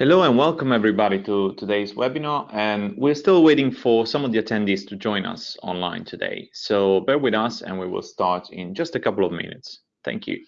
Hello and welcome everybody to today's webinar and we're still waiting for some of the attendees to join us online today. So bear with us and we will start in just a couple of minutes. Thank you.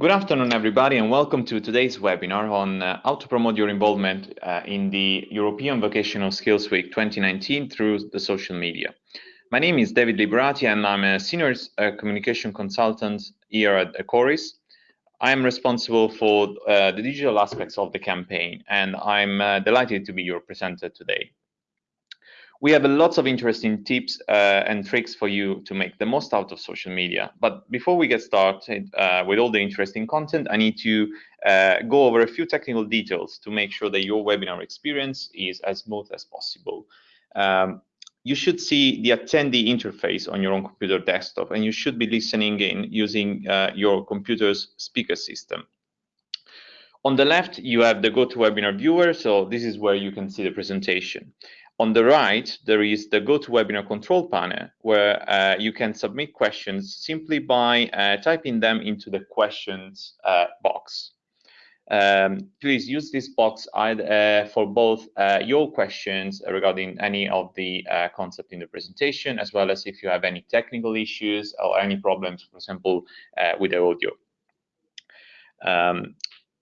Good afternoon, everybody, and welcome to today's webinar on uh, how to promote your involvement uh, in the European Vocational Skills Week 2019 through the social media. My name is David Liberati, and I'm a senior uh, communication consultant here at Ecorys. I am responsible for uh, the digital aspects of the campaign, and I'm uh, delighted to be your presenter today. We have lots of interesting tips uh, and tricks for you to make the most out of social media. But before we get started uh, with all the interesting content, I need to uh, go over a few technical details to make sure that your webinar experience is as smooth as possible. Um, you should see the attendee interface on your own computer desktop, and you should be listening in using uh, your computer's speaker system. On the left, you have the GoToWebinar viewer, so this is where you can see the presentation. On the right, there is the GoToWebinar control panel where uh, you can submit questions simply by uh, typing them into the questions uh, box. Um, please use this box uh, for both uh, your questions regarding any of the uh, concept in the presentation, as well as if you have any technical issues or any problems, for example, with the audio. Um,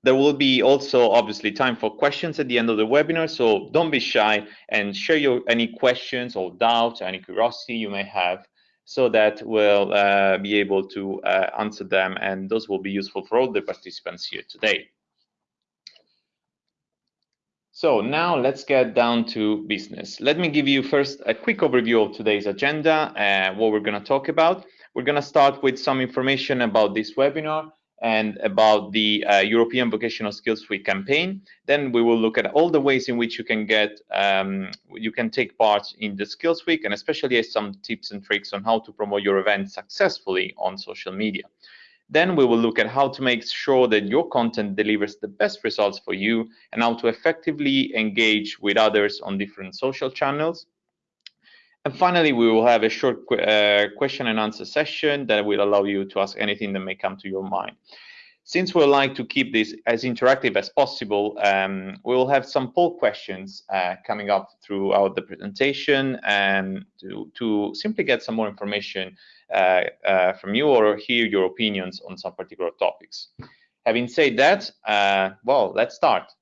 there will be also obviously time for questions at the end of the webinar, so don't be shy and share your any questions or doubts, any curiosity you may have, so that we'll uh, be able to uh, answer them, and those will be useful for all the participants here today. So now let's get down to business. Let me give you first a quick overview of today's agenda, uh, what we're going to talk about. We're going to start with some information about this webinar, and about the uh, European Vocational Skills Week campaign. Then we will look at all the ways in which you can get, um, you can take part in the Skills Week and especially some tips and tricks on how to promote your event successfully on social media. Then we will look at how to make sure that your content delivers the best results for you and how to effectively engage with others on different social channels. And finally, we will have a short uh, question and answer session that will allow you to ask anything that may come to your mind. Since we like to keep this as interactive as possible, um, we will have some poll questions uh, coming up throughout the presentation and to, to simply get some more information uh, uh from you or hear your opinions on some particular topics. Having said that, uh, well, let's start.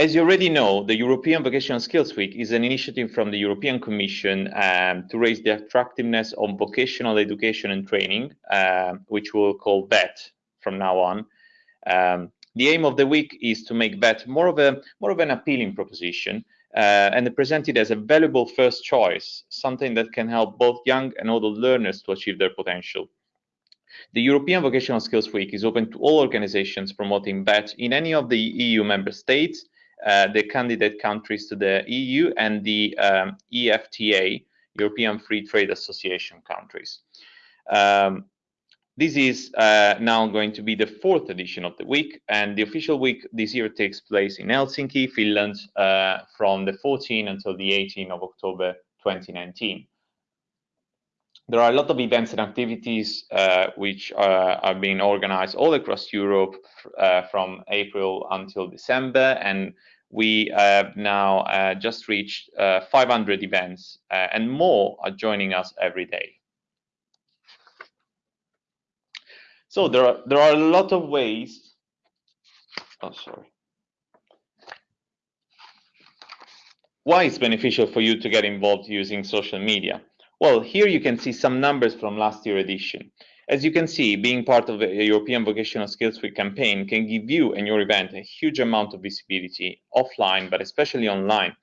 As you already know, the European Vocational Skills Week is an initiative from the European Commission um, to raise the attractiveness of vocational education and training, uh, which we'll call VET from now on. Um, the aim of the week is to make VET more of a more of an appealing proposition uh, and present it as a valuable first choice, something that can help both young and older learners to achieve their potential. The European Vocational Skills Week is open to all organizations promoting VET in any of the EU member states the candidate countries to the EU and the um, EFTA, European Free Trade Association countries. Um, this is uh, now going to be the fourth edition of the week, and the official week this year takes place in Helsinki, Finland, uh, from the 14th until the 18th of October 2019 there are a lot of events and activities uh, which are, are, being organized all across Europe uh, from April until December, and we have now uh, just reached uh, 500 events, uh, and more are joining us every day. So there are there are a lot of ways. Oh, sorry. Why it's beneficial for you to get involved using social media? Well, here you can see some numbers from last year edition. As you can see, being part of the European Vocational Skills Week campaign can give you and your event a huge amount of visibility offline, but especially online.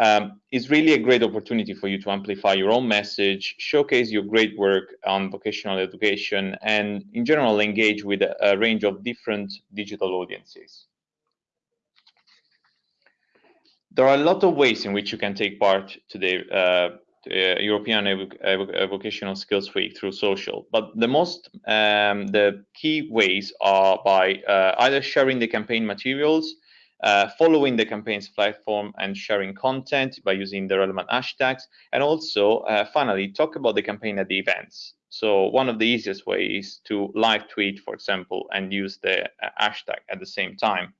Um, it's really a great opportunity for you to amplify your own message, showcase your great work on vocational education, and in general engage with a, a range of different digital audiences. There are a lot of ways in which you can take part today uh, uh, European Vocational Skills Week through social. But the most, um, the key ways are by uh, either sharing the campaign materials, uh, following the campaign's platform and sharing content by using the relevant hashtags, and also uh, finally talk about the campaign at the events. So one of the easiest ways is to live tweet, for example, and use the uh, hashtag at the same time.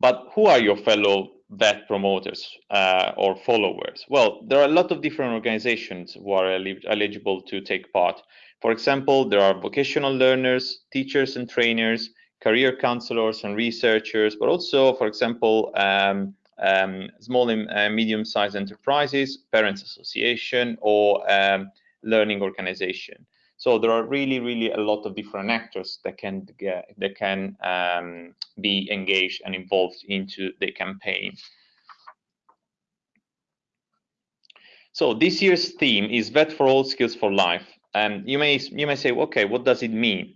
But who are your fellow VET promoters uh, or followers? Well, there are a lot of different organizations who are eligible to take part. For example, there are vocational learners, teachers and trainers, career counselors and researchers, but also, for example, um, um, small and uh, medium-sized enterprises, parents association, or um, learning organization. So there are really, really a lot of different actors that can get, that can um, be engaged and involved into the campaign. So this year's theme is VET for all skills for life. And you may you may say, okay, what does it mean?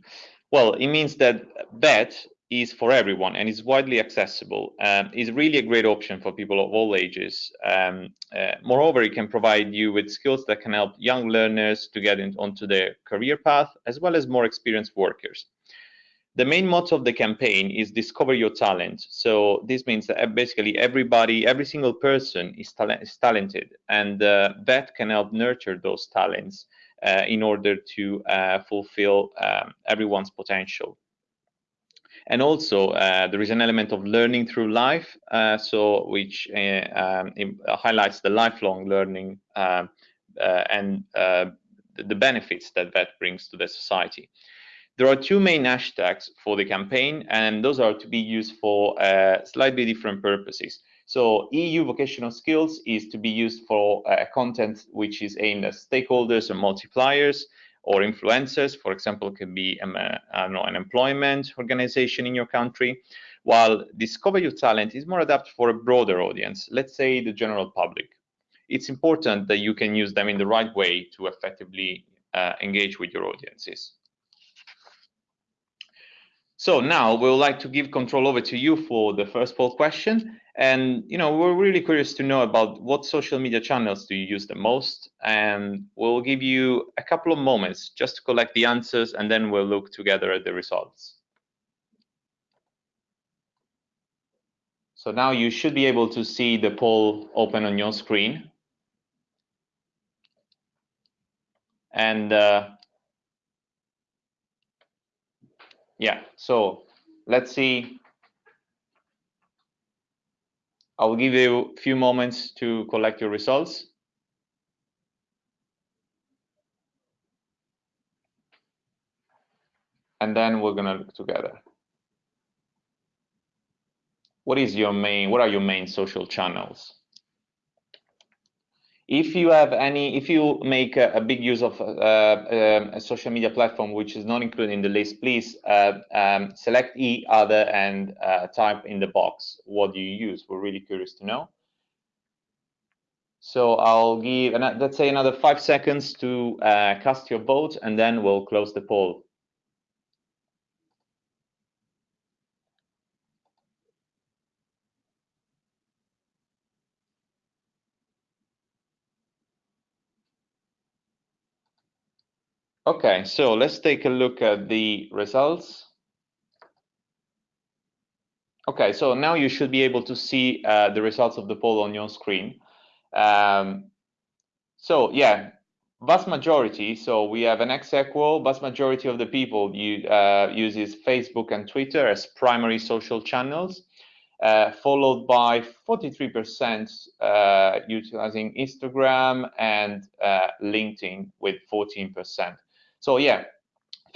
Well, it means that VET is for everyone and is widely accessible. Um, is really a great option for people of all ages. Um, uh, moreover, it can provide you with skills that can help young learners to get in, onto their career path, as well as more experienced workers. The main motto of the campaign is discover your talent. So this means that basically everybody, every single person is, is talented, and uh, that can help nurture those talents uh, in order to uh, fulfill um, everyone's potential. And also, uh, there is an element of learning through life, uh, so which uh, um, highlights the lifelong learning um, and the benefits that that brings to the society. There are two main hashtags for the campaign, and those are to be used for uh, slightly different purposes. So EU vocational skills is to be used for content which is aimed at stakeholders and multipliers, or influencers. For example, could be um, uh, know, an employment organization in your country, while Discover Your Talent is more adapted for a broader audience, let's say the general public. It's important that you can use them in the right way to effectively uh, engage with your audiences. So now we would like to give control over to you for the first poll question. And you know, we're really curious to know about what social media channels do you use the most, and we'll give you a couple of moments just to collect the answers, and then we'll look together at the results. So now you should be able to see the poll open on your screen. And uh, yeah so let's see. I'll give you a few moments to collect your results. And then we're gonna look together. What is your main what are your main social channels? If you have any, if you make a, a big use of uh, um, a social media platform which is not included in the list, please uh, um, select E other and uh, type in the box what do you use. We're really curious to know. So I'll give, let's say another five seconds to uh, cast your vote and then we'll close the poll. Okay, so let's take a look at the results. Okay, so now you should be able to see uh, the results of the poll on your screen. Um, so yeah, vast majority, so we have an ex equal, vast majority of the people you, uh, uses Facebook and Twitter as primary social channels, uh, followed by 43% uh, utilizing Instagram and uh, LinkedIn with 14%. So yeah,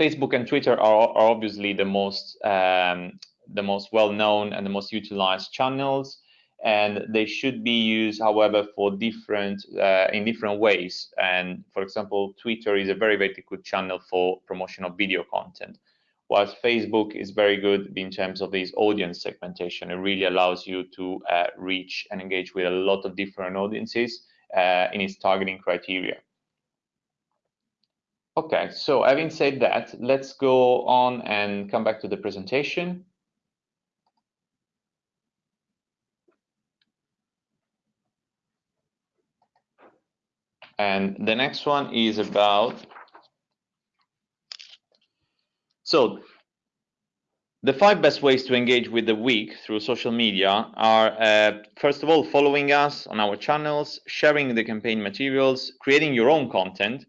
Facebook and Twitter are, are obviously the most um, the most well-known and the most utilized channels, and they should be used, however, for different uh, in different ways. And for example, Twitter is a very very good channel for promotion of video content, whilst Facebook is very good in terms of its audience segmentation. It really allows you to uh, reach and engage with a lot of different audiences uh, in its targeting criteria. Okay, so having said that, let's go on and come back to the presentation. And the next one is about, so the five best ways to engage with the week through social media are, uh, first of all, following us on our channels, sharing the campaign materials, creating your own content,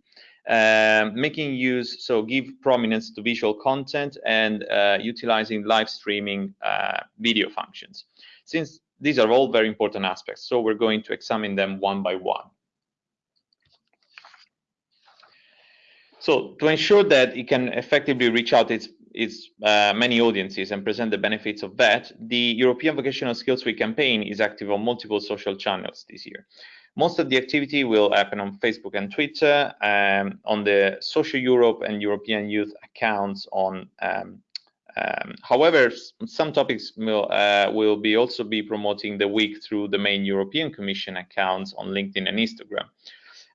um, making use, so give prominence to visual content and uh, utilizing live streaming uh, video functions. Since these are all very important aspects, so we're going to examine them one by one. So to ensure that it can effectively reach out its, its uh, many audiences and present the benefits of that, the European Vocational Skills Week campaign is active on multiple social channels this year. Most of the activity will happen on Facebook and Twitter, um, on the Social Europe and European Youth accounts on um, um, however, some topics will, uh, will be also be promoting the week through the main European Commission accounts on LinkedIn and Instagram.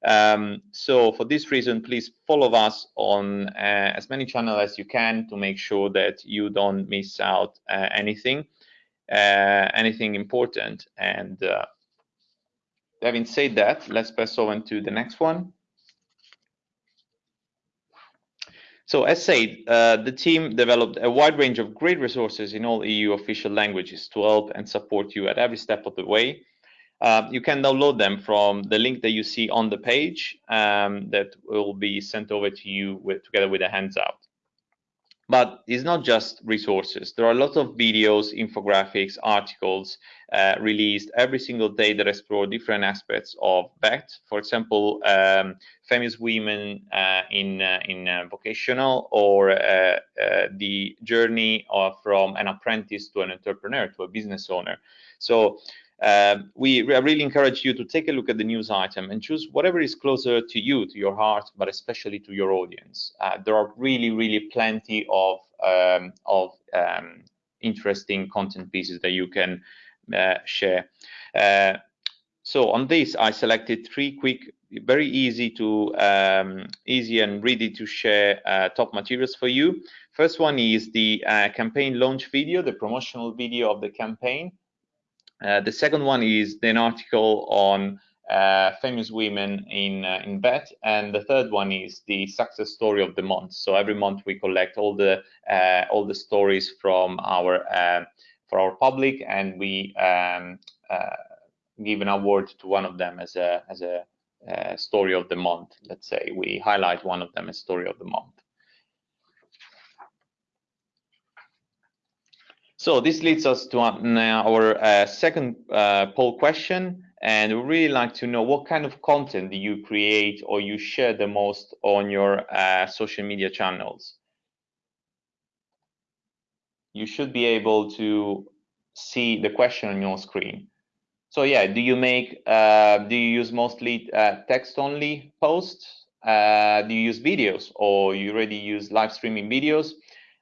Um, so for this reason, please follow us on uh, as many channels as you can to make sure that you don't miss out uh, anything, uh, anything important. And uh, having said that, let's pass on to the next one. So as said, uh, the team developed a wide range of great resources in all EU official languages to help and support you at every step of the way. Uh, you can download them from the link that you see on the page um, that will be sent over to you with, together with a handout. But it's not just resources. There are a lot of videos, infographics, articles uh, released every single day that explore different aspects of VET. For example, um, famous women uh, in uh, in uh, vocational or uh, uh, the journey of, from an apprentice to an entrepreneur to a business owner. So uh, we really encourage you to take a look at the news item and choose whatever is closer to you, to your heart, but especially to your audience. Uh, there are really, really plenty of um, of um, interesting content pieces that you can uh, share. Uh, so on this, I selected three quick, very easy to um, easy and ready to share uh, top materials for you. First one is the uh, campaign launch video, the promotional video of the campaign. Uh, the second one is an article on uh, famous women in uh, in VET, and the third one is the success story of the month. So every month we collect all the uh, all the stories from our uh, for our public, and we um, give an award to one of them as a as a story of the month. Let's say we highlight one of them as story of the month. So this leads us to our uh, second uh, poll question, and we really like to know what kind of content do you create or you share the most on your uh, social media channels. You should be able to see the question on your screen. So yeah, do you make, uh, do you use mostly uh, text-only posts? Uh, do you use videos or you already use live streaming videos?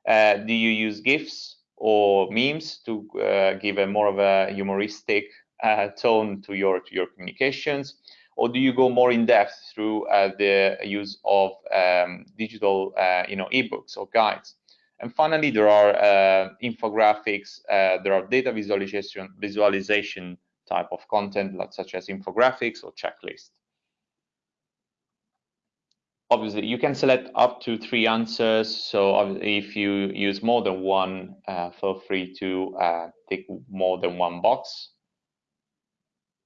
Uh, do you use GIFs or memes to uh, give a more of a humoristic uh, tone to your to your communications? Or do you go more in depth through the use of um, digital, you know, ebooks or guides? And finally, there are infographics, there are data visualization visualization type of content, such as infographics or checklists. Obviously, you can select up to three answers. So if you use more than one, uh, feel free to uh, tick more than one box.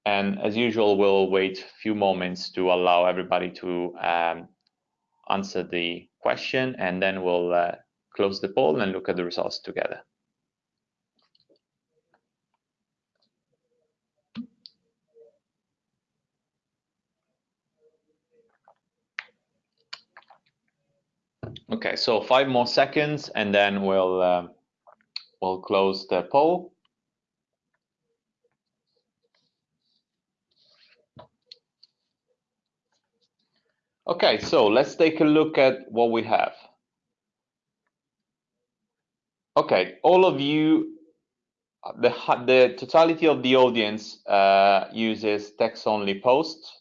And as usual, we'll wait a few moments to allow everybody to um, answer the question, and then we'll uh, close the poll and look at the results together. Okay, so five more seconds and then we'll uh, we'll close the poll. Okay, so let's take a look at what we have. Okay, all of you, the, the totality of the audience uh, uses text-only posts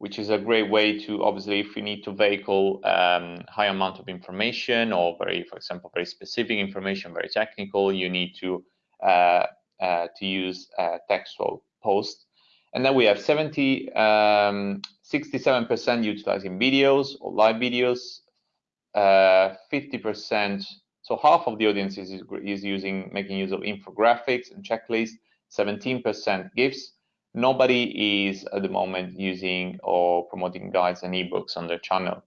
which is a great way to obviously if you need to vehicle um, high amount of information or very, for example, very specific information, very technical, you need to uh, uh, to use uh, textual posts. And then we have 70, 67% um, utilizing videos or live videos, 50%, uh, so half of the audience is, is using making use of infographics and checklists, 17% GIFs, nobody is at the moment using or promoting guides and ebooks on their channel.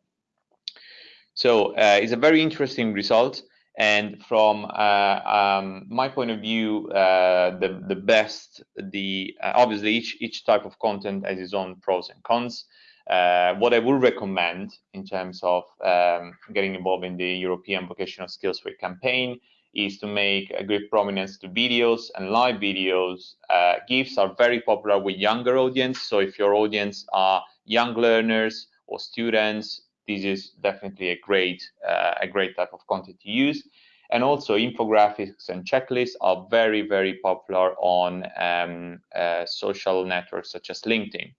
So uh, it's a very interesting result. And from uh, um, my point of view, uh, the the best, the uh, obviously each each type of content has its own pros and cons. Uh, what I would recommend in terms of um, getting involved in the European Vocational Skills Week campaign is to make a great prominence to videos and live videos. Uh, GIFs are very popular with younger audience. So if your audience are young learners or students, this is definitely a great, uh, a great type of content to use. And also infographics and checklists are very, very popular on um, uh, social networks such as LinkedIn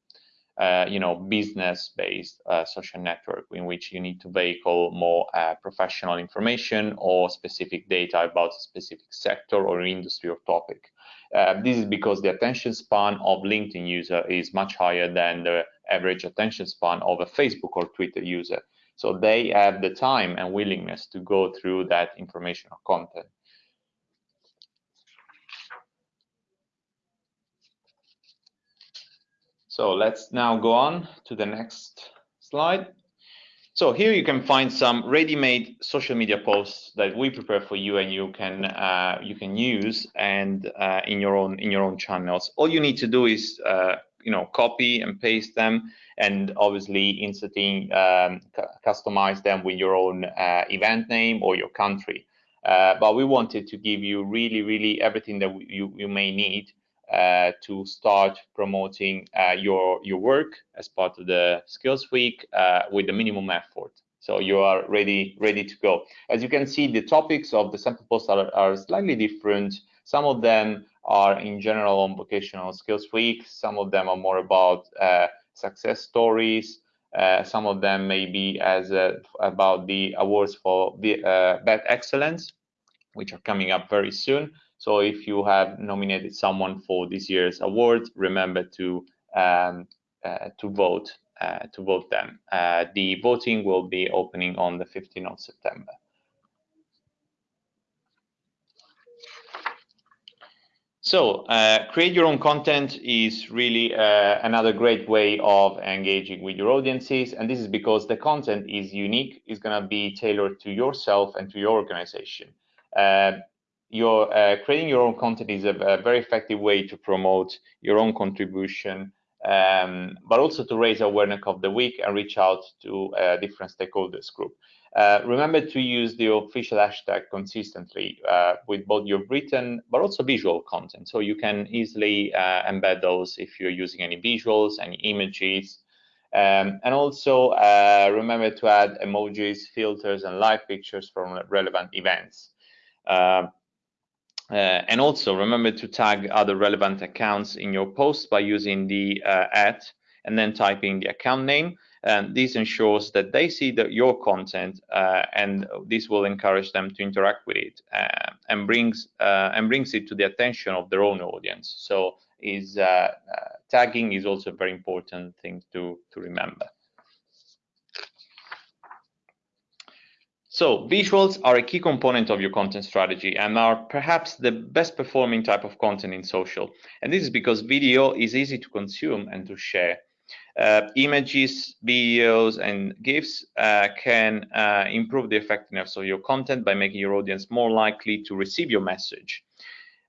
uh, you know, business-based uh, social network in which you need to vehicle more uh, professional information or specific data about a specific sector or industry or topic. Uh, this is because the attention span of LinkedIn user is much higher than the average attention span of a Facebook or Twitter user. So they have the time and willingness to go through that information or content. So let's now go on to the next slide. So here you can find some ready-made social media posts that we prepare for you and you can uh, you can use and uh, in your own in your own channels. All you need to do is uh, you know copy and paste them and obviously inserting um, customize them with your own uh, event name or your country. Uh, but we wanted to give you really really everything that you you may need uh, to start promoting uh, your your work as part of the skills week uh, with the minimum effort. So you are ready ready to go. As you can see the topics of the sample posts are, are slightly different. Some of them are in general on vocational skills week. Some of them are more about uh, success stories. Uh, some of them may be as uh, about the awards for the VET excellence which are coming up very soon so if you have nominated someone for this year's award, remember to um, uh, to vote uh, to vote them. Uh, the voting will be opening on the 15th of September. So uh, create your own content is really uh, another great way of engaging with your audiences. And this is because the content is unique, is going to be tailored to yourself and to your organization. Your uh, creating your own content is a, a, very effective way to promote your own contribution, um, but also to raise awareness of the week and reach out to uh, different stakeholders group. Uh, remember to use the official hashtag consistently uh, with both your written but also visual content. So you can easily uh, embed those if you're using any visuals, any images. Um, and also uh, remember to add emojis, filters, and live pictures from relevant events. Uh, uh, and also remember to tag other relevant accounts in your post by using the at and then typing the account name. And this ensures that they see your content uh, and this will encourage them to interact with it uh, and brings uh, and brings it to the attention of their own audience. So is uh, uh, tagging is also a very important thing to to remember So visuals are a key component of your content strategy and are perhaps the best performing type of content in social. And this is because video is easy to consume and to share. Uh, images, videos, and GIFs uh, can uh, improve the effectiveness of your content by making your audience more likely to receive your message.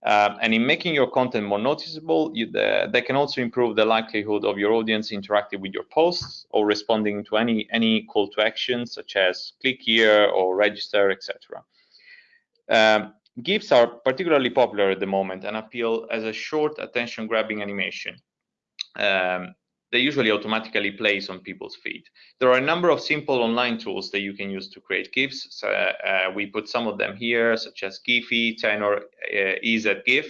Uh, and in making your content more noticeable, you, the, they can also improve the likelihood of your audience interacting with your posts or responding to any, any call to action, such as click here or register, etc. Um, GIFs are particularly popular at the moment and appeal as a short attention-grabbing animation. Um, they usually automatically place on people's feed. There are a number of simple online tools that you can use to create GIFs. So, uh, we put some of them here, such as Giphy, Tenor, uh, EasyGIF.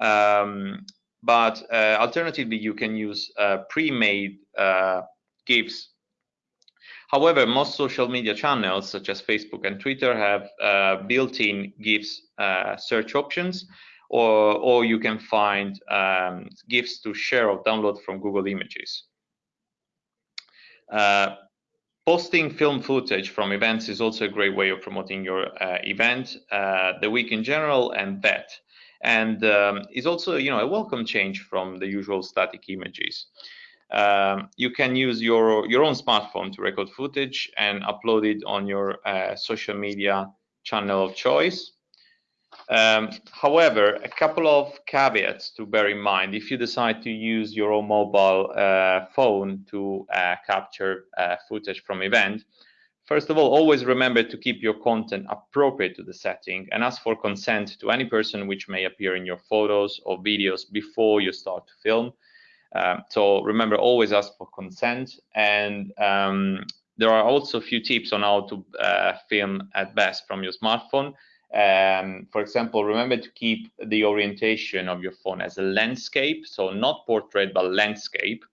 Um, but uh, alternatively, you can use uh, pre-made uh, GIFs. However, most social media channels, such as Facebook and Twitter, have uh, built-in GIFs search options, or, or you can find um, GIFs to share or download from Google Images. Uh, posting film footage from events is also a great way of promoting your uh, event, uh, the week in general, and that. And um, is also, you know, a welcome change from the usual static images. Um, you can use your your own smartphone to record footage and upload it on your uh, social media channel of choice. Um, however, a couple of caveats to bear in mind if you decide to use your own mobile uh, phone to uh, capture uh, footage from event. First of all, always remember to keep your content appropriate to the setting and ask for consent to any person which may appear in your photos or videos before you start to film. Um, so remember, always ask for consent. And um, there are also a few tips on how to uh, film at best from your smartphone. Um, for example, remember to keep the orientation of your phone as a landscape, so not portrait, but landscape.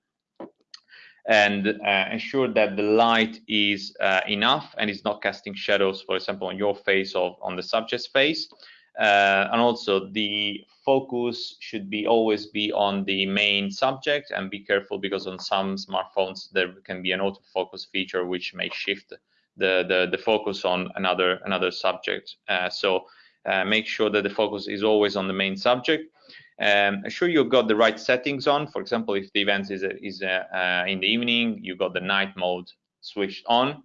And uh, ensure that the light is uh, enough and is not casting shadows, for example, on your face or on the subject's face. Uh, and also the focus should be always be on the main subject and be careful because on some smartphones there can be an autofocus feature which may shift the, the, the focus on another, another subject. Uh, so uh, make sure that the focus is always on the main subject. Um, ensure you've got the right settings on. For example, if the event is, is uh, in the evening, you've got the night mode switched on.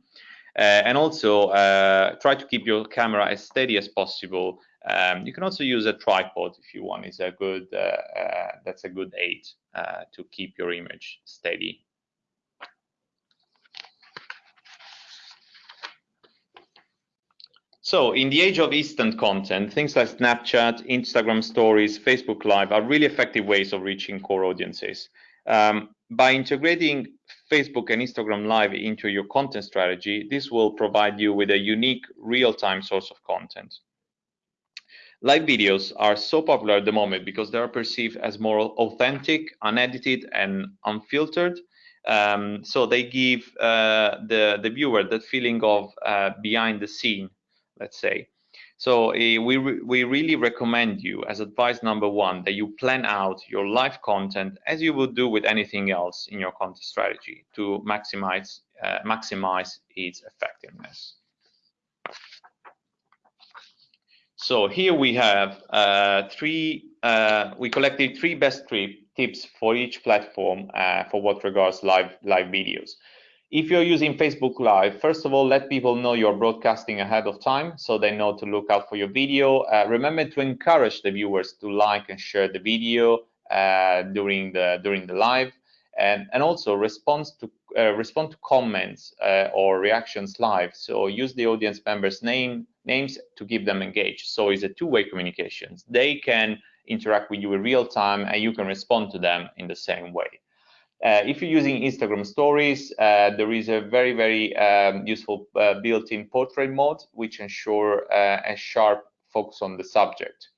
Uh, and also uh, try to keep your camera as steady as possible. Um, you can also use a tripod if you want. It's a good uh, that's a good aid to keep your image steady. So in the age of instant content, things like Snapchat, Instagram stories, Facebook Live are really effective ways of reaching core audiences. Um, by integrating Facebook and Instagram Live into your content strategy, this will provide you with a unique real-time source of content. Live videos are so popular at the moment because they are perceived as more authentic, unedited, and unfiltered. Um, so they give uh, the, the viewer that feeling of uh, behind the scene let's say. So uh, we, re we really recommend you as advice number one that you plan out your live content as you would do with anything else in your content strategy to maximize, uh, maximize its effectiveness. So here we have uh, three, uh, we collected three best tips for each platform uh, for what regards live, live videos. If you're using Facebook Live, first of all, let people know you're broadcasting ahead of time so they know to look out for your video. Uh, remember to encourage the viewers to like and share the video uh, during the during the live, and and also response to uh, respond to comments uh, or reactions live. So use the audience members' name names to keep them engaged. So it's a two-way communication. They can interact with you in real time, and you can respond to them in the same way. Uh, if you're using Instagram stories, uh, there is a very, very um, useful uh, built-in portrait mode, which ensure uh, a sharp focus on the subject.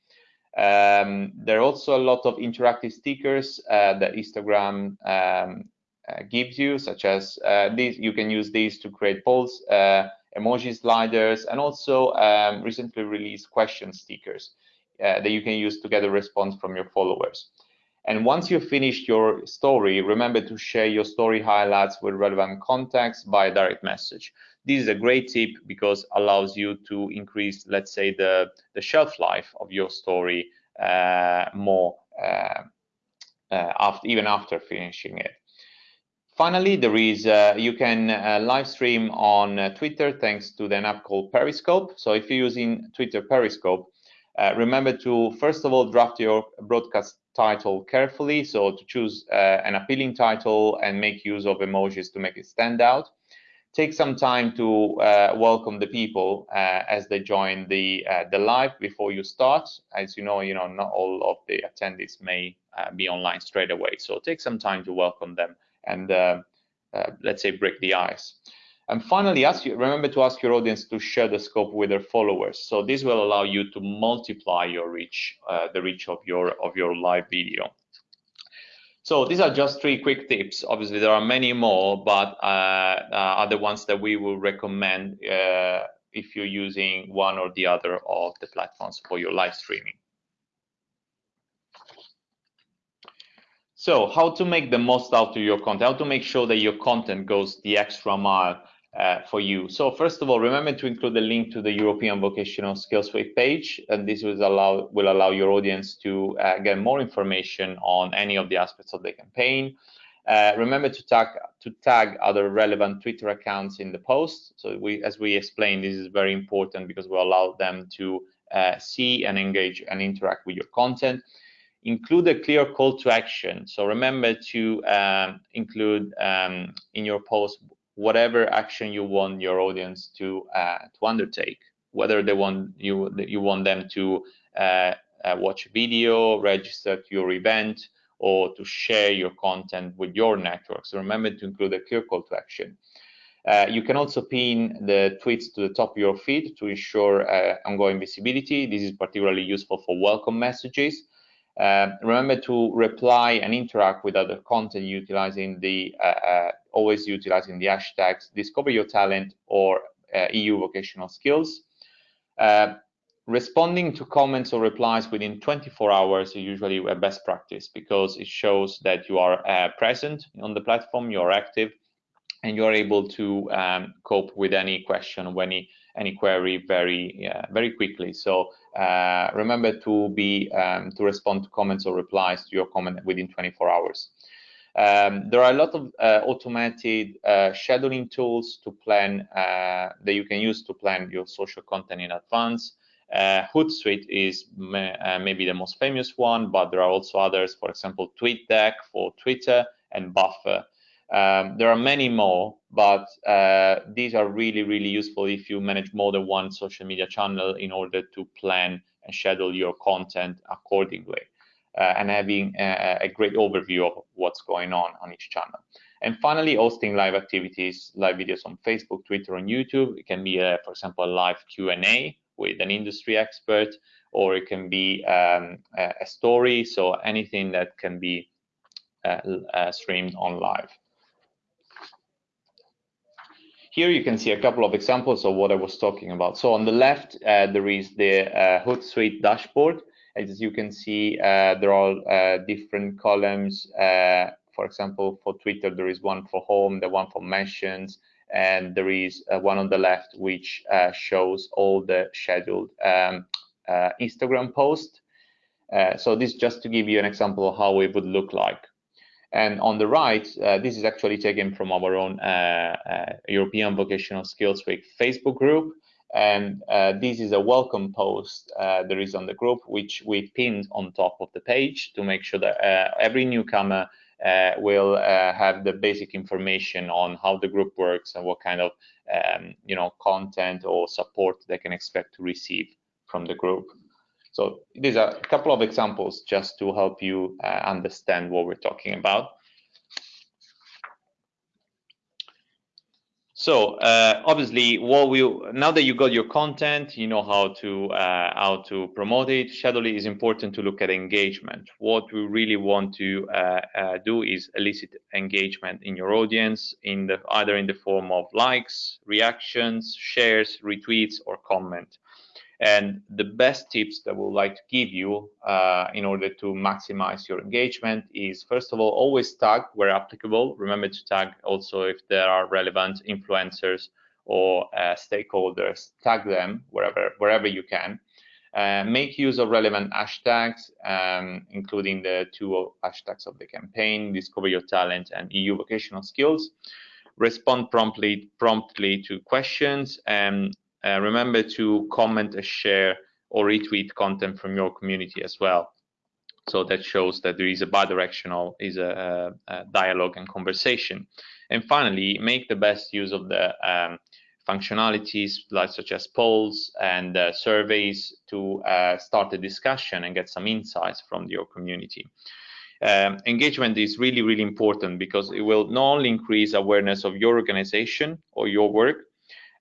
Um, there are also a lot of interactive stickers uh, that Instagram um, uh, gives you, such as these. You can use these to create polls, emoji sliders, and also um, recently released question stickers that you can use to get a response from your followers. And once you've finished your story, remember to share your story highlights with relevant contacts by direct message. This is a great tip because allows you to increase, let's say, the, the shelf life of your story uh, more uh, uh, after, even after finishing it. Finally, there is uh, you can uh, live stream on uh, Twitter thanks to an app called Periscope. So if you're using Twitter Periscope, remember to first of all draft your broadcast title carefully. So to choose uh, an appealing title and make use of emojis to make it stand out. Take some time to uh, welcome the people uh, as they join the uh, the live before you start. As you know, you know not all of the attendees may uh, be online straight away. So take some time to welcome them and uh, let's say break the ice. And finally, ask you, remember to ask your audience to share the scope with their followers. So this will allow you to multiply your reach, uh, the reach of your of your live video. So these are just three quick tips. Obviously, there are many more, but uh, uh, are the ones that we will recommend uh, if you're using one or the other of the platforms for your live streaming. So how to make the most out of your content, how to make sure that your content goes the extra mile uh, for you. So first of all, remember to include the link to the European Vocational Skills Week page, and this will allow will allow your audience to uh, get more information on any of the aspects of the campaign. Uh, remember to tag to tag other relevant Twitter accounts in the post. So we, as we explained, this is very important because we allow them to uh, see and engage and interact with your content. Include a clear call to action. So remember to um, include um, in your post whatever action you want your audience to uh, to undertake, whether they want you you want them to uh, uh, watch a video, register to your event, or to share your content with your network. So remember to include a clear call to action. Uh, you can also pin the tweets to the top of your feed to ensure uh, ongoing visibility. This is particularly useful for welcome messages. Uh, remember to reply and interact with other content utilizing the uh, uh, always utilizing the hashtags discover your talent or uh, EU vocational skills. Uh, responding to comments or replies within 24 hours is usually a best practice because it shows that you are uh, present on the platform, you're active, and you're able to um, cope with any question or any any query very very quickly. So uh, remember to be um, to respond to comments or replies to your comment within 24 hours. Um, there are a lot of uh, automated uh, scheduling tools to plan uh, that you can use to plan your social content in advance. Uh, Hootsuite is uh, maybe the most famous one, but there are also others. For example, TweetDeck for Twitter and Buffer. Um, there are many more, but uh, these are really, really useful if you manage more than one social media channel in order to plan and schedule your content accordingly uh, and having a, a, great overview of what's going on on each channel. And finally, hosting live activities, live videos on Facebook, Twitter, and YouTube. It can be, a, for example, a live Q&A with an industry expert, or it can be um, a, story. So anything that can be uh, uh, streamed on live. Here you can see a couple of examples of what I was talking about. So on the left, uh, there is the uh, Hootsuite dashboard. As you can see, uh, there are uh, different columns. Uh, for example, for Twitter, there is one for home, the one for mentions, and there is uh, one on the left which shows all the scheduled um, Instagram posts. so this just to give you an example of how it would look like. And on the right, uh, this is actually taken from our own uh, uh, European Vocational Skills Week Facebook group. And uh, this is a welcome post there is on the group, which we pinned on top of the page to make sure that every newcomer uh, will uh, have the basic information on how the group works and what kind of um, you know content or support they can expect to receive from the group. So these are a couple of examples just to help you uh, understand what we're talking about. So uh, obviously, what we now that you got your content, you know how to uh, how to promote it. Shadowly is important to look at engagement. What we really want to uh, uh, do is elicit engagement in your audience, in the either in the form of likes, reactions, shares, retweets, or comment. And the best tips that we would like to give you uh, in order to maximize your engagement is, first of all, always tag where applicable. Remember to tag also if there are relevant influencers or uh, stakeholders, tag them wherever, wherever you can. Uh, make use of relevant hashtags, um, including the two hashtags of the campaign, discover your talent and EU vocational skills. Respond promptly, promptly to questions and uh, remember to comment, share, or retweet content from your community as well. So that shows that there is a bidirectional, is a, a dialogue and conversation. And finally, make the best use of the um, functionalities like such as polls and uh, surveys to uh, start a discussion and get some insights from your community. Um, engagement is really, really important because it will not only increase awareness of your organization or your work,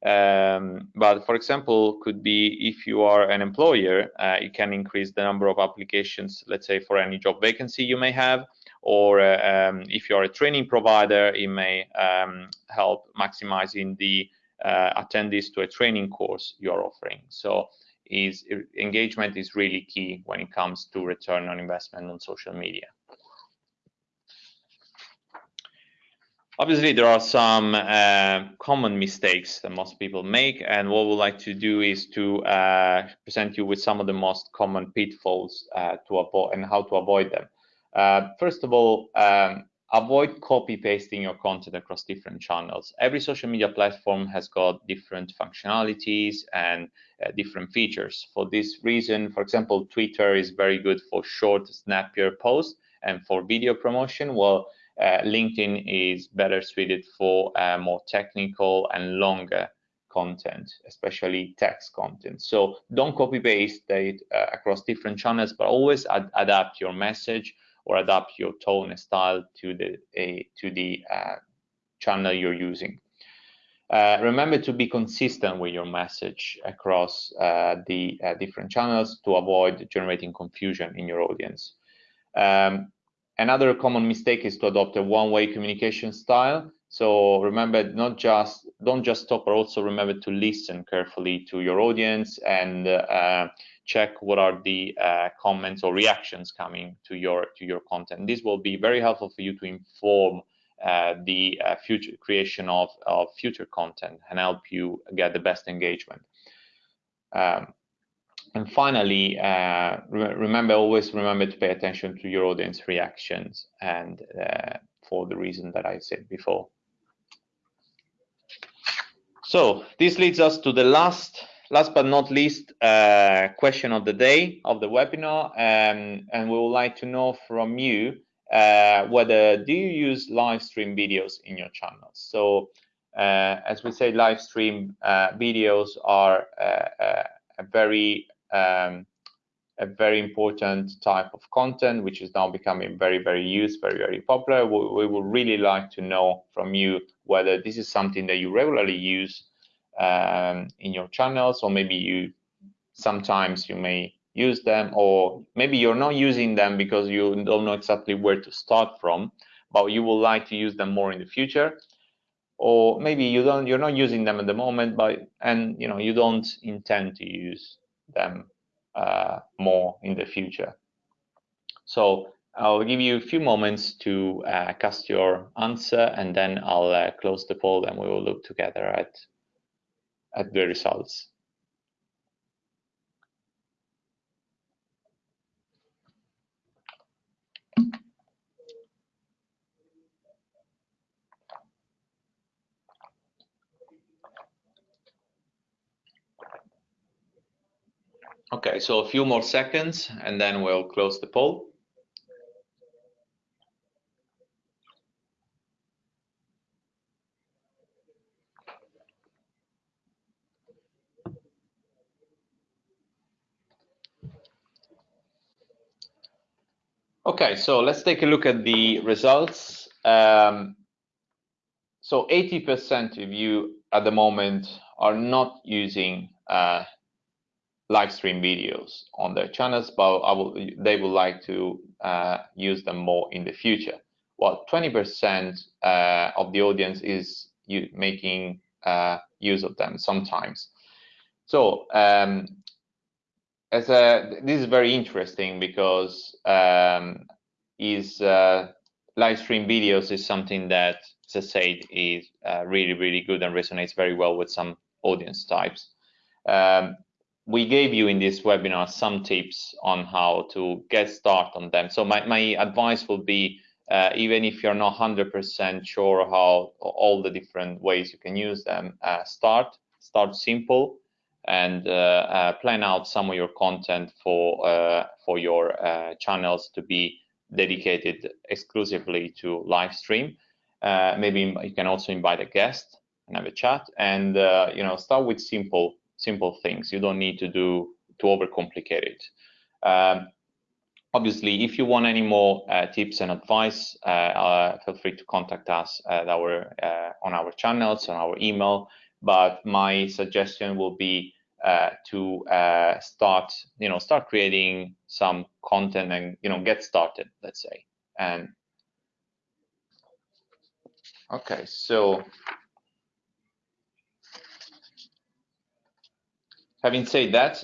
um, but for example, could be if you are an employer, uh, you can increase the number of applications, let's say for any job vacancy you may have, or uh, um, if you're a training provider, it may um, help maximizing the uh, attendees to a training course you're offering. So is engagement is really key when it comes to return on investment on social media. Obviously, there are some uh, common mistakes that most people make, and what we'd like to do is to uh, present you with some of the most common pitfalls uh, to avoid and how to avoid them. Uh, first of all, um, avoid copy pasting your content across different channels. Every social media platform has got different functionalities and uh, different features. For this reason, for example, Twitter is very good for short, snappier posts, and for video promotion, well uh, LinkedIn is better suited for uh, more technical and longer content, especially text content. So don't copy paste it uh, across different channels, but always ad adapt your message or adapt your tone and style to the to the uh, channel you're using. Uh, remember to be consistent with your message across uh, the different channels to avoid generating confusion in your audience. Um, Another common mistake is to adopt a one-way communication style. So remember, not just don't just stop, but also remember to listen carefully to your audience and uh, check what are the uh, comments or reactions coming to your to your content. This will be very helpful for you to inform uh, the uh, future creation of, of future content and help you get the best engagement. Um, and finally, uh, re remember always remember to pay attention to your audience reactions and uh, for the reason that I said before. So this leads us to the last, last but not least, uh, question of the day of the webinar, um, and we would like to know from you uh, whether do you use live stream videos in your channels. So uh, as we say, live stream uh, videos are a very um, a very important type of content, which is now becoming very, very used, very, very popular. We, we would really like to know from you whether this is something that you regularly use um, in your channels, or maybe you sometimes you may use them, or maybe you're not using them because you don't know exactly where to start from, but you would like to use them more in the future. Or maybe you don't, you're not using them at the moment, but and you know you don't intend to use them uh, more in the future. So I'll give you a few moments to uh, cast your answer and then I'll uh, close the poll and we will look together at, at the results. Okay, so a few more seconds and then we'll close the poll. Okay, so let's take a look at the results. Um, so 80% of you at the moment are not using uh, live stream videos on their channels, but will, they would like to uh, use them more in the future. Well, 20% uh, of the audience is making uh, use of them sometimes. So um, as a, this is very interesting because um, is uh, live stream videos is something that, as I said, is uh, really, really good and resonates very well with some audience types. Um, we gave you in this webinar some tips on how to get started on them. So my, my advice will be, uh, even if you're not 100% sure how all the different ways you can use them, uh, start, start simple and uh, uh plan out some of your content for, uh, for your uh, channels to be dedicated exclusively to live stream. maybe you can also invite a guest and have a chat and, you know, start with simple simple things. You don't need to do to overcomplicate it. Um, obviously, if you want any more uh, tips and advice, uh, uh, feel free to contact us at our uh, on our channels on our email. But my suggestion will be uh, to start, you know, start creating some content and you know get started. Let's say and okay, so having said that,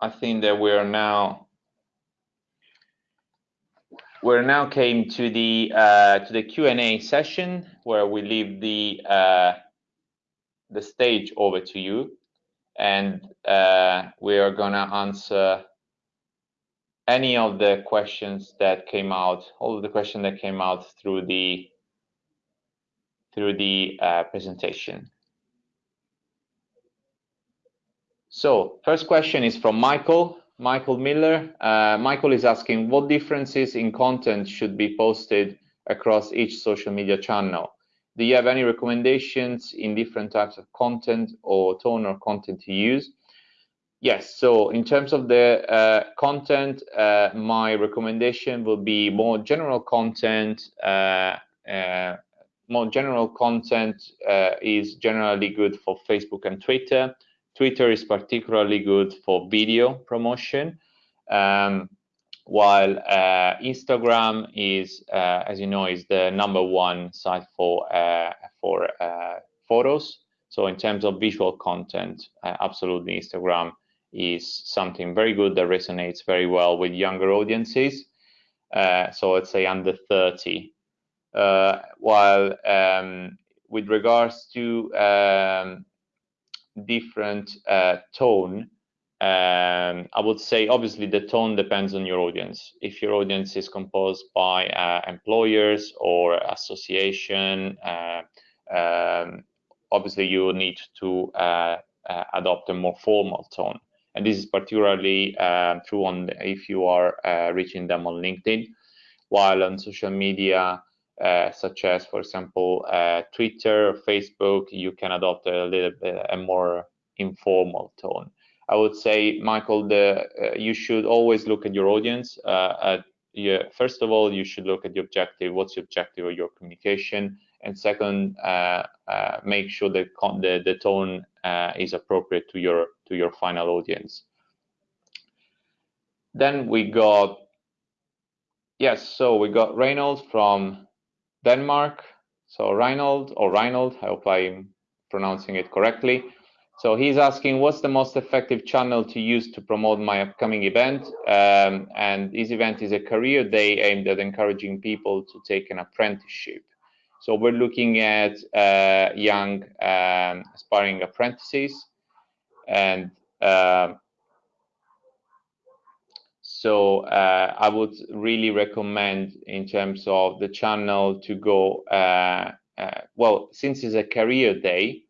I think that we're now we're now came to the uh, to the Q and A session where we leave the uh, the stage over to you, and uh, we are gonna answer any of the questions that came out, all of the questions that came out through the through the uh, presentation. So first question is from Michael, Michael Miller. Uh, Michael is asking what differences in content should be posted across each social media channel? Do you have any recommendations in different types of content or tone or content to use? Yes, so in terms of the uh, content, uh, my recommendation will be more general content. Uh, uh more general content uh, is generally good for Facebook and Twitter. Twitter is particularly good for video promotion, um, while uh, Instagram is, uh, as you know, is the number one site for uh, for uh, photos. So in terms of visual content, uh, absolutely Instagram is something very good that resonates very well with younger audiences. Uh, so let's say under 30. while um, with regards to um, different uh, tone. Um, I would say obviously the tone depends on your audience. If your audience is composed by uh, employers or association, uh, um, obviously you need to uh, uh, adopt a more formal tone. And this is particularly uh, true on if you are reaching them on LinkedIn, while on social media, uh, such as, for example, uh, Twitter or Facebook, you can adopt a little bit a more informal tone. I would say, Michael, the uh, you should always look at your audience. Uh, at, first of all, you should look at the objective. What's the objective of your communication? And second, uh, uh, make sure that the the tone is appropriate to your to your final audience. Then we got yes, so we got Reynolds from Denmark. So Reinhold or Reinhold, I hope I'm pronouncing it correctly. So he's asking, what's the most effective channel to use to promote my upcoming event? Um, and this event is a career day aimed at encouraging people to take an apprenticeship. So we're looking at uh, young um, aspiring apprentices and uh, so uh, I would really recommend in terms of the channel to go, uh, uh, well, since it's a career day,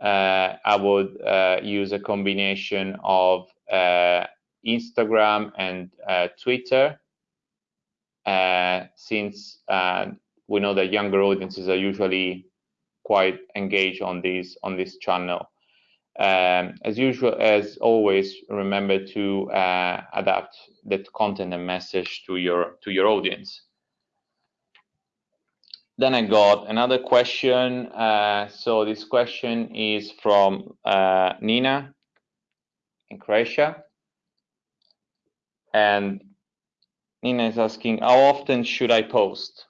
uh, I would uh, use a combination of uh, Instagram and Twitter, since we know that younger audiences are usually quite engaged on this on this channel. Um, as usual, as always, remember to uh, adapt that content and message to your to your audience. Then I got another question. Uh, so this question is from uh, Nina in Croatia. And Nina is asking, how often should I post?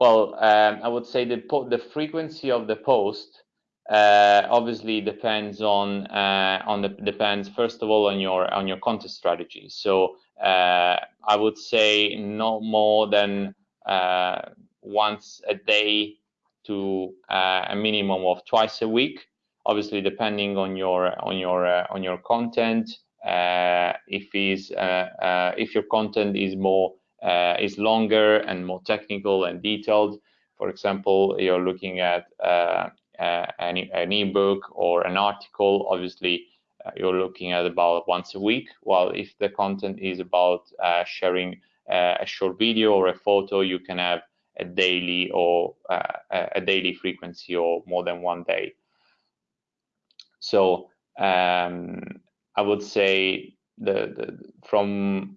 Well, um, I would say the, the frequency of the post uh, obviously depends on uh, on the depends first of all on your on your content strategy. So uh, I would say no more than uh, once a day to uh, a minimum of twice a week. Obviously, depending on your on your uh, on your content, uh, if is if your content is more is longer and more technical and detailed. For example, you're looking at an, an ebook or an article. Obviously, you're looking at about once a week. While if the content is about sharing a short video or a photo, you can have a daily or uh, a daily frequency or more than one day. So um, I would say the, the, from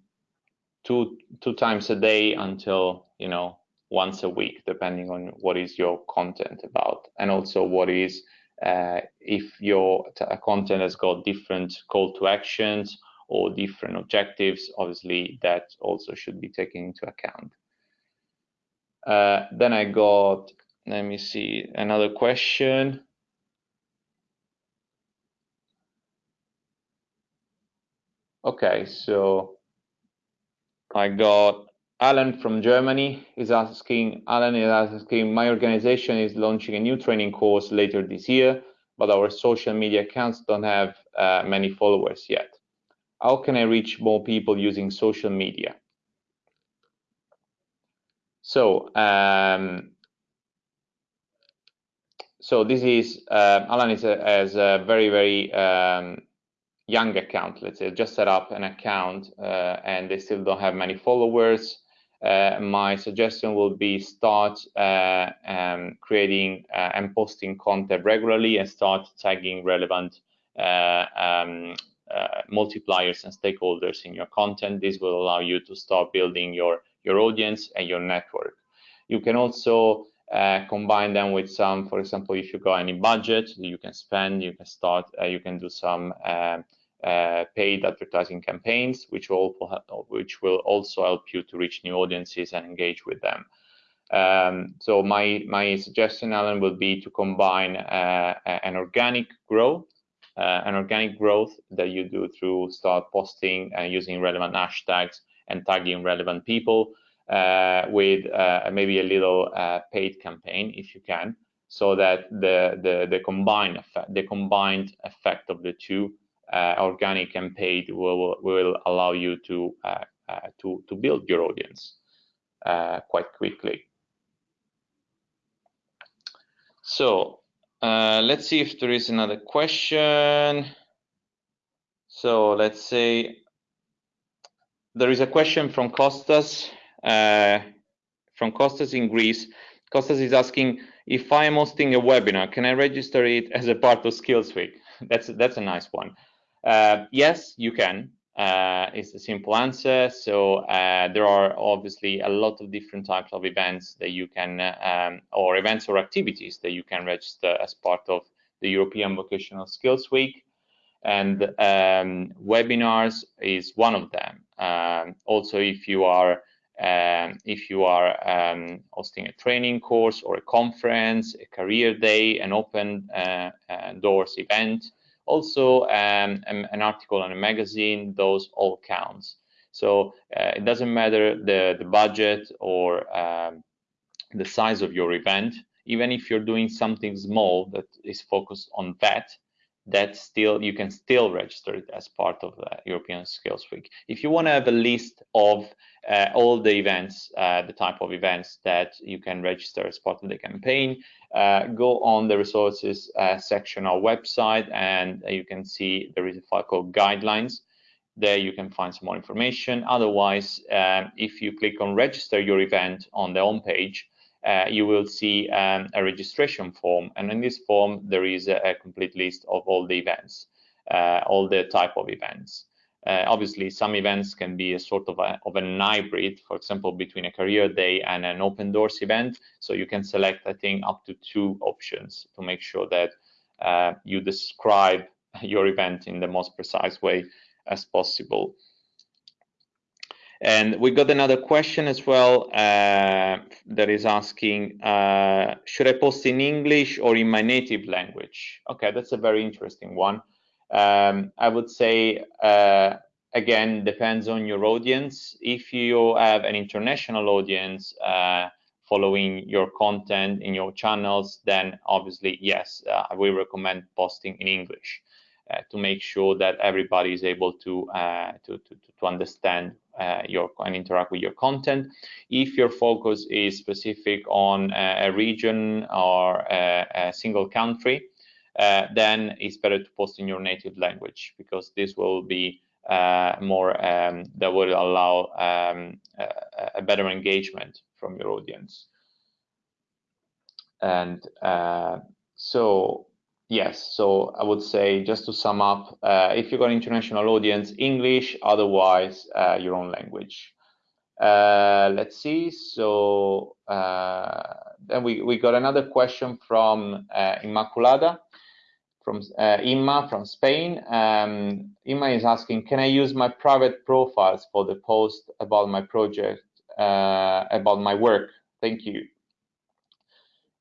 two two times a day until you know once a week, depending on what is your content about, and also what is uh, if your content has got different call to actions or different objectives. Obviously, that also should be taken into account. Uh, then I got, let me see, another question. Okay, so I got Alan from Germany is asking, Alan is asking, my organization is launching a new training course later this year, but our social media accounts don't have uh, many followers yet. How can I reach more people using social media? So, um, so this is uh, Alan is a, has a very very um, young account. Let's say just set up an account uh, and they still don't have many followers. Uh, my suggestion will be start uh, um, creating uh, and posting content regularly and start tagging relevant uh, um, multipliers and stakeholders in your content. This will allow you to start building your your audience and your network. You can also uh, combine them with some, for example, if you got any budget you can spend, you can start, uh, you can do some uh, paid advertising campaigns, which will which will also help you to reach new audiences and engage with them. Um, so my my suggestion, Alan, will be to combine uh, an organic growth, uh, an organic growth that you do through start posting and using relevant hashtags and tagging relevant people uh, with uh, maybe a little uh, paid campaign if you can, so that the the, the combined effect, the combined effect of the two, uh, organic and paid, will will allow you to uh, uh, to to build your audience quite quickly. So let's see if there is another question. So let's say there is a question from Costas, uh, from Costas in Greece. Costas is asking, if I am hosting a webinar, can I register it as a part of Skills Week? That's, that's a nice one. Uh, yes, you can. Uh, it's a simple answer. So uh, there are obviously a lot of different types of events that you can, um, or events or activities that you can register as part of the European Vocational Skills Week and um, webinars is one of them. Um, also, if you are um, if you are um, hosting a training course or a conference, a career day, an open uh, uh, doors event, also um, an article on a magazine, those all counts. So uh, it doesn't matter the, the budget or um, the size of your event, even if you're doing something small that is focused on that, that still you can still register it as part of the European Skills Week. If you want to have a list of uh, all the events, uh, the type of events that you can register as part of the campaign, uh, go on the resources uh, section of our website and you can see there is a file called guidelines. There you can find some more information. Otherwise, um, if you click on register your event on the home page, uh, you will see um, a registration form. And in this form, there is a, a complete list of all the events, uh, all the type of events. Uh, obviously, some events can be a sort of, a, of an hybrid, for example, between a career day and an open doors event. So you can select, I think, up to two options to make sure that uh, you describe your event in the most precise way as possible. And we got another question as well uh, that is asking, uh, should I post in English or in my native language? Okay, that's a very interesting one. Um, I would say, uh, again, depends on your audience. If you have an international audience uh, following your content in your channels, then obviously, yes, uh, I will recommend posting in English. Uh, to make sure that everybody is able to uh, to, to, to understand uh, your and interact with your content. If your focus is specific on a region or a, a single country, uh, then it's better to post in your native language because this will be uh, more um, that will allow um, a, a, better engagement from your audience. And uh, so Yes, so I would say just to sum up, uh, if you've got an international audience, English, otherwise uh, your own language. Uh, let's see, so uh, then we, we got another question from uh, Immaculada, from uh, Imma from Spain. Um, Imma is asking, can I use my private profiles for the post about my project, about my work? Thank you.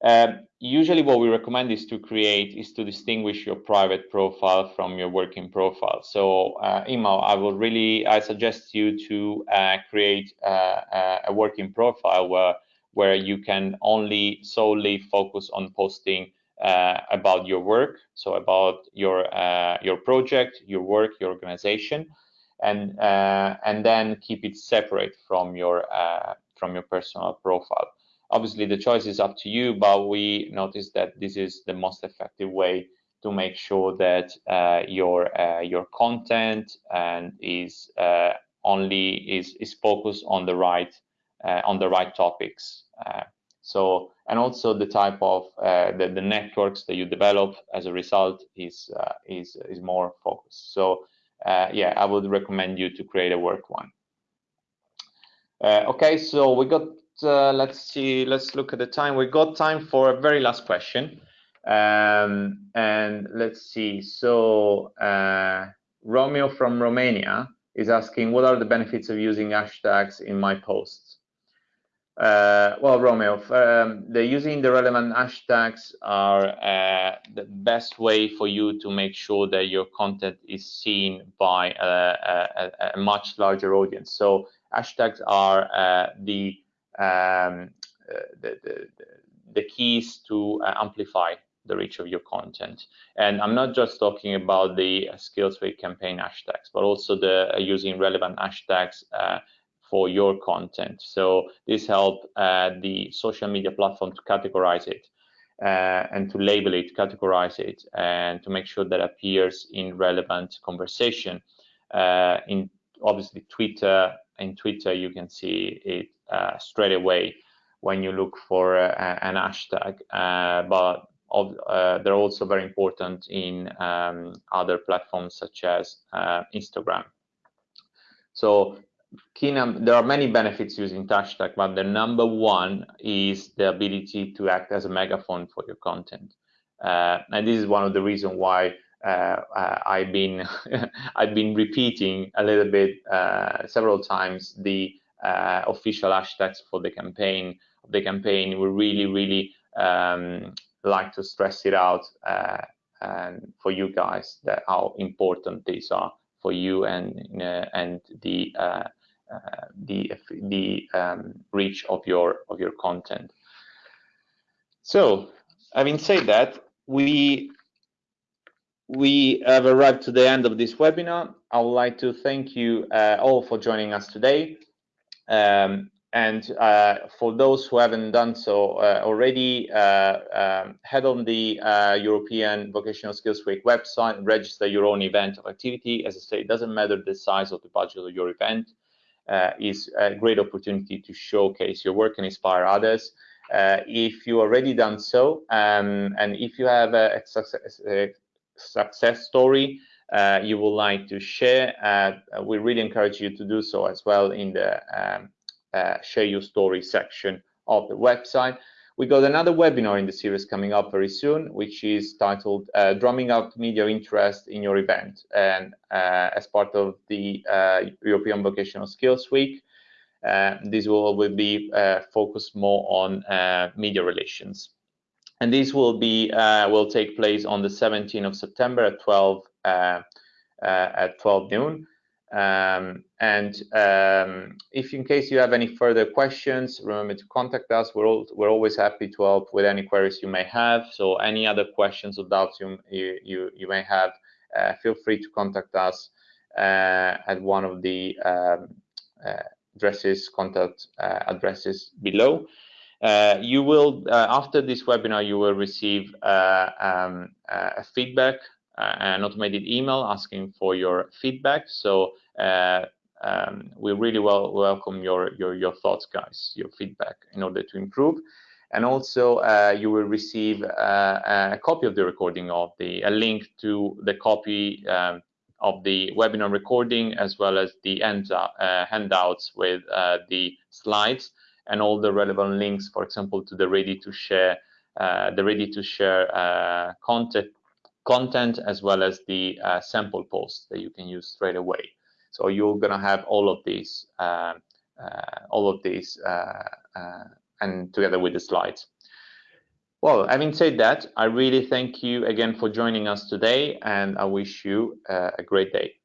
Um, usually what we recommend is to create is to distinguish your private profile from your working profile. So uh, Imma, I will really, I suggest you to uh, create uh, uh, a working profile where, where you can only solely focus on posting uh, about your work. So about your, uh, your project, your work, your organization, and, and then keep it separate from your, from your personal profile. Obviously, the choice is up to you, but we notice that this is the most effective way to make sure that uh, your uh, your content and is uh, only is is focused on the right uh, on the right topics. Uh, so and also the type of uh, the, the networks that you develop as a result is is is more focused. So yeah, I would recommend you to create a work one. okay, so we got uh, let's see, let's look at the time. We got time for a very last question. Um, and let's see, so uh, Romeo from Romania is asking, what are the benefits of using hashtags in my posts? Uh, well, Romeo, um, the using the relevant hashtags are uh, the best way for you to make sure that your content is seen by a, a, a much larger audience. So hashtags are uh, the um, uh, the, the, the keys to uh, amplify the reach of your content. And I'm not just talking about the uh, SkillsWeek campaign hashtags, but also the uh, using relevant hashtags uh, for your content. So this helps uh, the social media platform to categorize it and to label it, categorize it, and to make sure that appears in relevant conversation. in obviously Twitter, in Twitter, you can see it uh, straight away when you look for uh, an hashtag. Uh, but of, they're also very important in um, other platforms such as Instagram. So there are many benefits using hashtag, but the number one is the ability to act as a megaphone for your content. Uh, and this is one of the reasons why uh, I've been I've been repeating a little bit uh, several times the uh, official hashtags for the campaign. The campaign we really really um, like to stress it out and for you guys that how important these are for you and and the uh, the the um, reach of your of your content. So, having said that, we we have arrived to the end of this webinar. I would like to thank you uh, all for joining us today. Um, and uh, for those who haven't done so uh, already, uh, um, head on the uh, European Vocational Skills Week website and register your own event or activity. As I say, it doesn't matter the size of the budget of your event. Uh, is a great opportunity to showcase your work and inspire others. Uh, if you already done so, um, and if you have a, success, a success story uh, you would like to share, uh, we really encourage you to do so as well in the um, uh, share your story section of the website. We got another webinar in the series coming up very soon, which is titled uh, Drumming Up Media Interest in Your Event. And uh, as part of the uh, European Vocational Skills Week, this will, will be focused more on media relations. And this will be will take place on the 17th of September at 12 at 12 noon. Um, and um, if in case you have any further questions, remember to contact us. We're, all, we're always happy to help with any queries you may have. So any other questions or doubts you, you, you may have, uh, feel free to contact us uh, at one of the um, uh, addresses, contact uh, addresses below. Uh, you will, uh, after this webinar, you will receive um, a feedback uh, an automated email asking for your feedback. So uh, um, we really well welcome your, your, your thoughts, guys, your feedback in order to improve. And also, uh, you will receive uh, a copy of the recording of the a link to the copy um, of the webinar recording, as well as the uh, handouts with uh, the slides and all the relevant links, for example, to the ready to share the ready to share content content as well as the uh, sample posts that you can use straight away. So you're gonna have all of these, uh, uh, all of these, uh, uh, and together with the slides. Well, having said that, I really thank you again for joining us today, and I wish you uh, a great day.